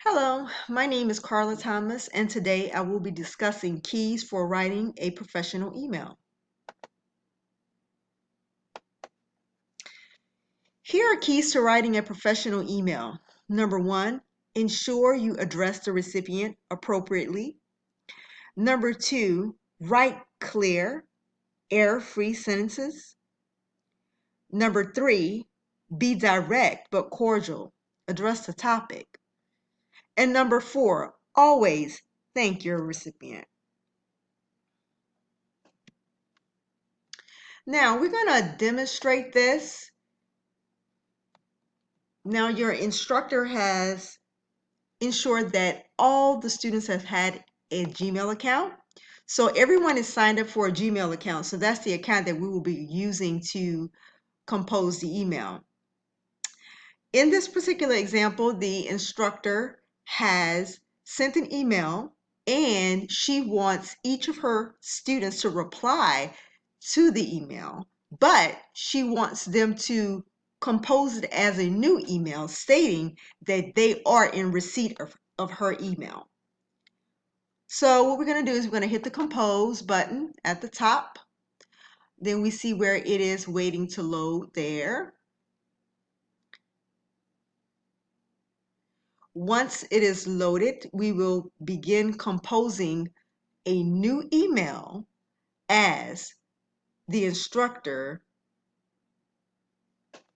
Hello, my name is Carla Thomas, and today I will be discussing keys for writing a professional email. Here are keys to writing a professional email. Number one, ensure you address the recipient appropriately. Number two, write clear, error-free sentences. Number three, be direct but cordial. Address the topic. And number four, always thank your recipient. Now we're going to demonstrate this. Now your instructor has ensured that all the students have had a Gmail account. So everyone is signed up for a Gmail account. So that's the account that we will be using to compose the email. In this particular example, the instructor has sent an email and she wants each of her students to reply to the email, but she wants them to compose it as a new email stating that they are in receipt of, of her email. So what we're going to do is we're going to hit the compose button at the top. Then we see where it is waiting to load there. Once it is loaded, we will begin composing a new email as the instructor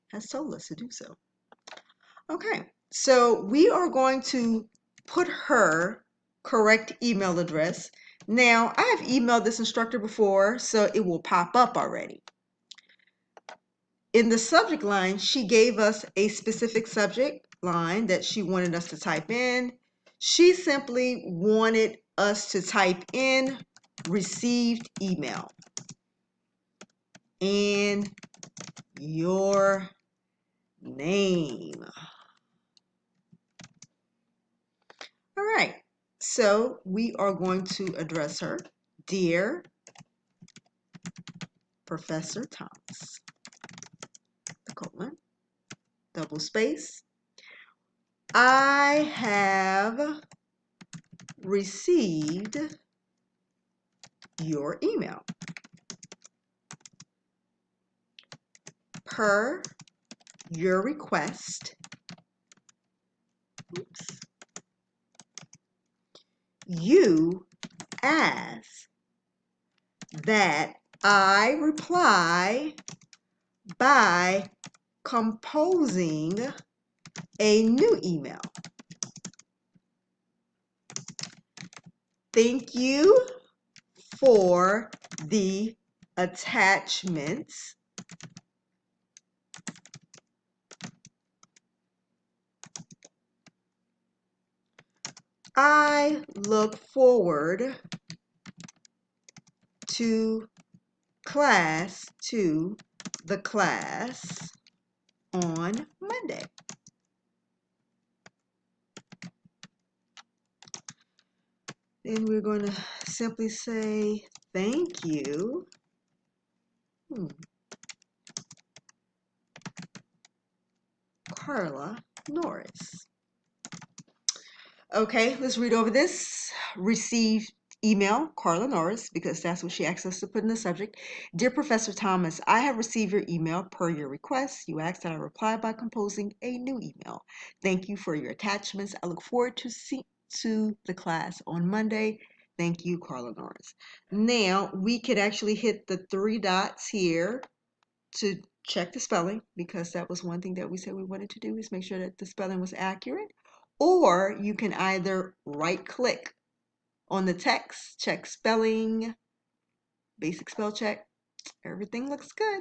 has told us to do so. Okay, so we are going to put her correct email address. Now, I have emailed this instructor before, so it will pop up already. In the subject line, she gave us a specific subject line that she wanted us to type in. She simply wanted us to type in received email and your name. All right, so we are going to address her. Dear Professor Thomas, the colon, double space, I have received your email. Per your request, oops, you ask that I reply by composing a new email. Thank you for the attachments. I look forward to class, to the class on Monday. Then we're going to simply say thank you. Hmm. Carla Norris. Okay, let's read over this. Received email Carla Norris because that's what she asked us to put in the subject. Dear Professor Thomas, I have received your email per your request. You asked that I reply by composing a new email. Thank you for your attachments. I look forward to see to the class on Monday. Thank you, Carla Norris. Now we could actually hit the three dots here to check the spelling because that was one thing that we said we wanted to do is make sure that the spelling was accurate. Or you can either right click on the text, check spelling, basic spell check. Everything looks good.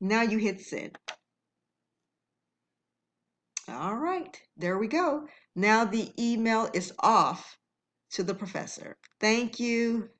Now you hit send. All right, there we go. Now the email is off to the professor. Thank you.